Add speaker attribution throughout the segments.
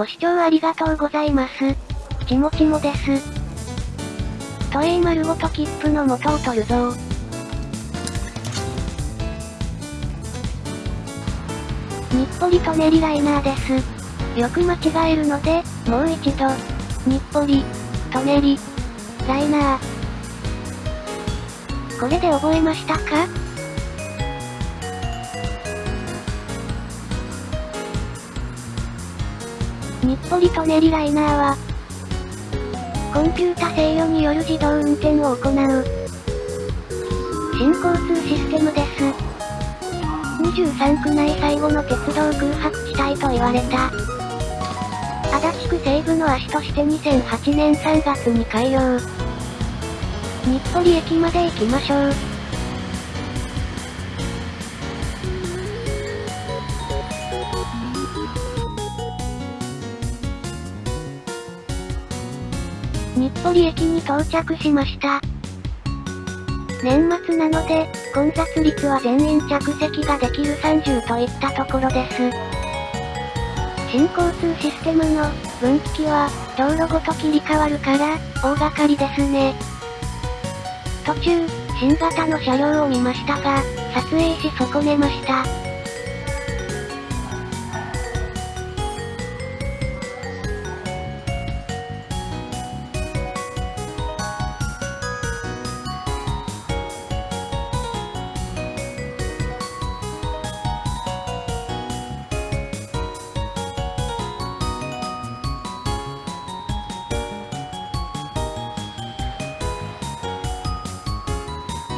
Speaker 1: ご視聴ありがとうございます。ちもちもです。都営丸ごと切符の元を取るぞ日暮里舎人ライナーです。よく間違えるので、もう一度。日暮里、舎人、ライナー。これで覚えましたか？日暮里舎人ライナーは、コンピュータ制御による自動運転を行う、新交通システムです。23区内最後の鉄道空白地帯と言われた。足立区西部の足として2008年3月に開業。日暮里駅まで行きましょう。日暮里駅に到着しました。年末なので、混雑率は全員着席ができる30といったところです。新交通システムの分岐器は道路ごと切り替わるから大掛かりですね。途中、新型の車両を見ましたが、撮影し損ねました。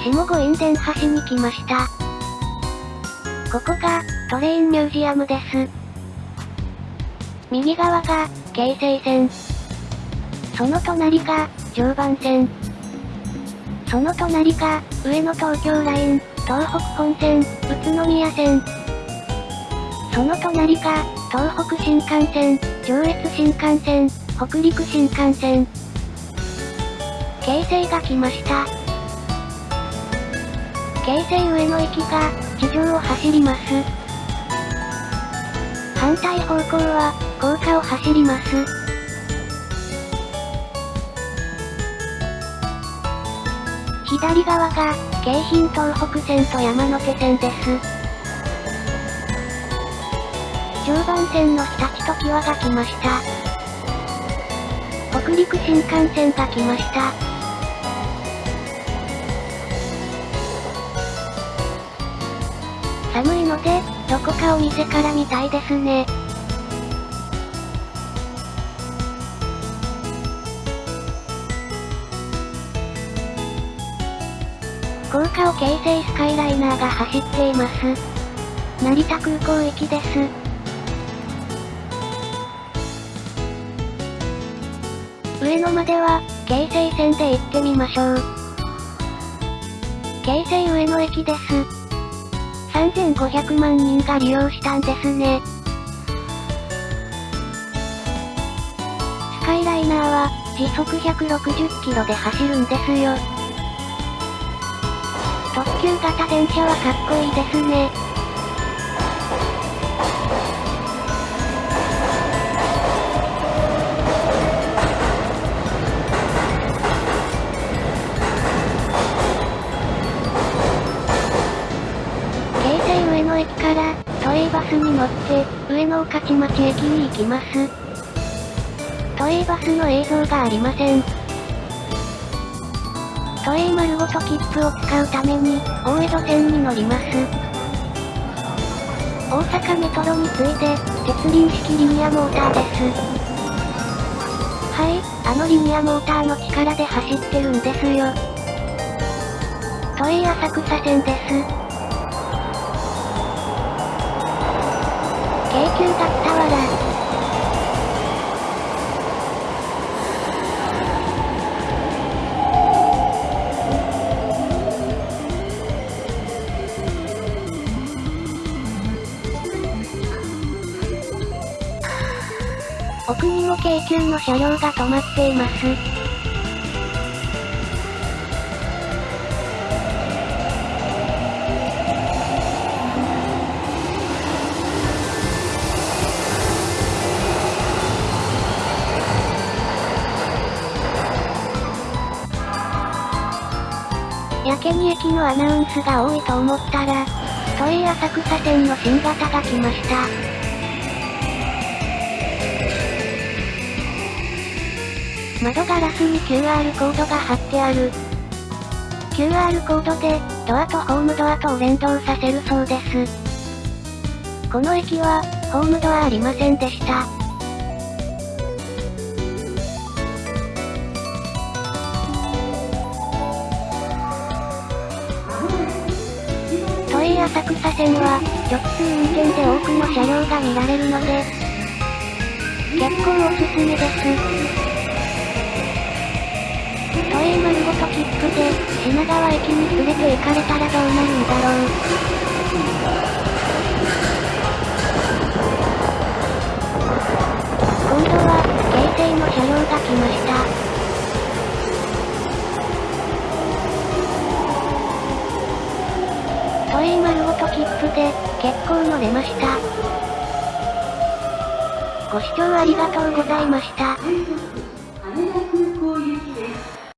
Speaker 1: 下五院伝橋に来ました。ここが、トレインミュージアムです。右側が、京成線。その隣が、常磐線。その隣が、上野東京ライン、東北本線、宇都宮線。その隣が、東北新幹線、上越新幹線、北陸新幹線。京成が来ました。京成上野駅が、地上を走ります。反対方向は、高架を走ります。左側が、京浜東北線と山手線です。常磐線の日立と木和が来ました。北陸新幹線が来ました。寒いので、どこかお店から見たいですね。高架を京成スカイライナーが走っています。成田空港駅です。上野までは、京成線で行ってみましょう。京成上野駅です。3500万人が利用したんですね。スカイライナーは、時速160キロで走るんですよ。特急型電車はかっこいいですね。乗って、上野御徒町駅に行きます。都営バスの映像がありません。都営丸ごと切符を使うために、大江戸線に乗ります。大阪メトロに次いで、鉄輪式リニアモーターです。はい、あのリニアモーターの力で走ってるんですよ。都営浅草線です。京急が伝わら奥にも京急の車両が止まっています。けに駅のアナウンスが多いと思ったら、都営浅草線の新型が来ました。窓ガラスに QR コードが貼ってある。QR コードで、ドアとホームドアとを連動させるそうです。この駅は、ホームドアありませんでした。浅草線は、直通運転で多くの車両が見られるので、結構おすすめです。都営丸ごと切符で、品川駅に連れて行かれたらどうなるんだろう。今度は、京成の車両が来ま都営丸ごと切符で、結構乗れました。ご視聴ありがとうございました。